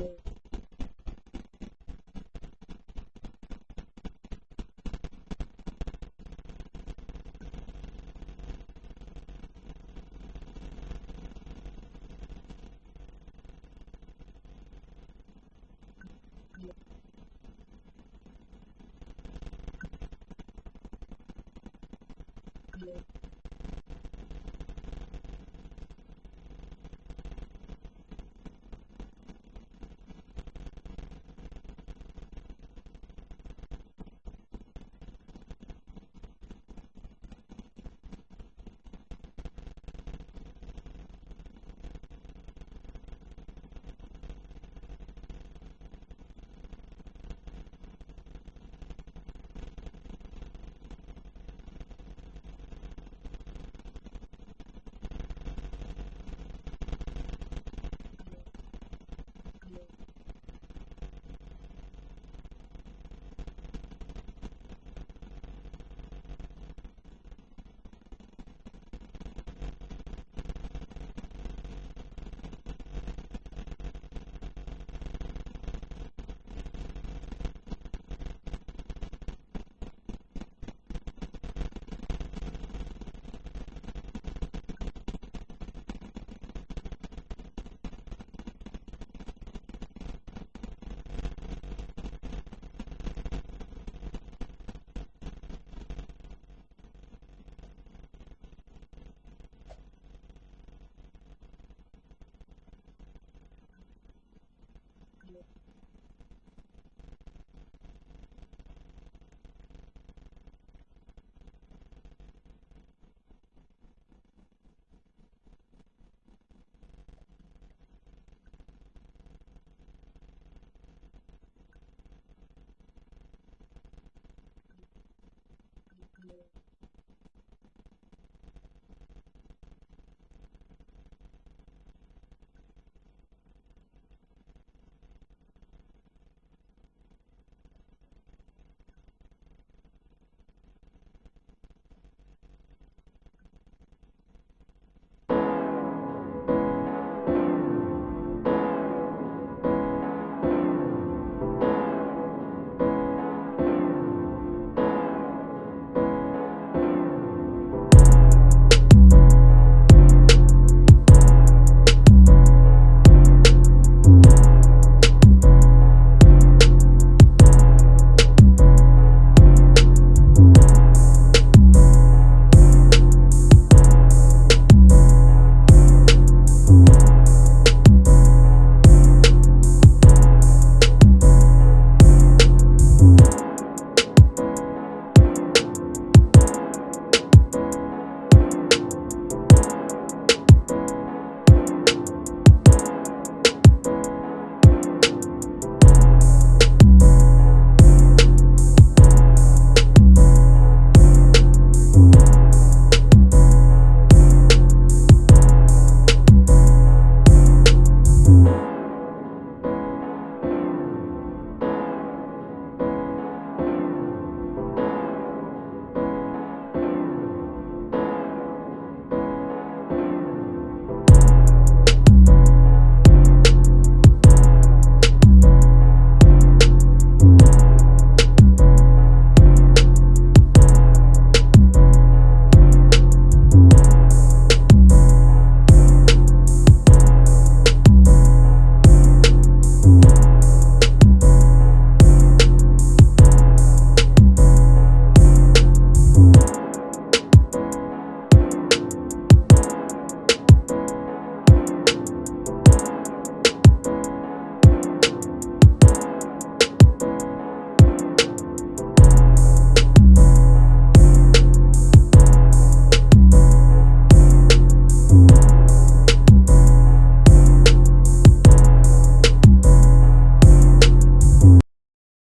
Yeah.